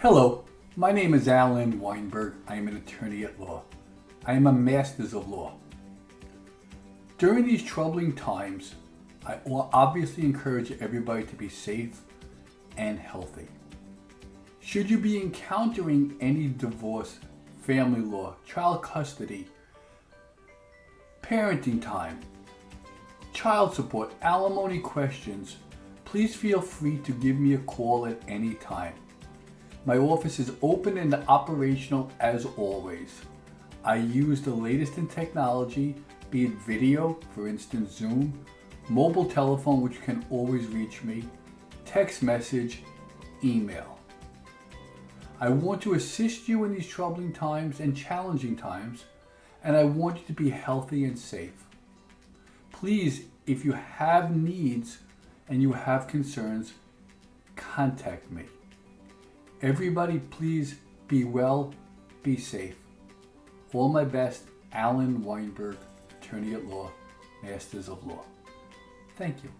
Hello, my name is Alan Weinberg. I am an attorney at law. I am a master's of law. During these troubling times, I obviously encourage everybody to be safe and healthy. Should you be encountering any divorce, family law, child custody, parenting time, child support, alimony questions, please feel free to give me a call at any time. My office is open and operational as always. I use the latest in technology, be it video, for instance Zoom, mobile telephone which can always reach me, text message, email. I want to assist you in these troubling times and challenging times, and I want you to be healthy and safe. Please, if you have needs and you have concerns, contact me. Everybody please be well, be safe. All my best, Alan Weinberg, Attorney at Law, Masters of Law. Thank you.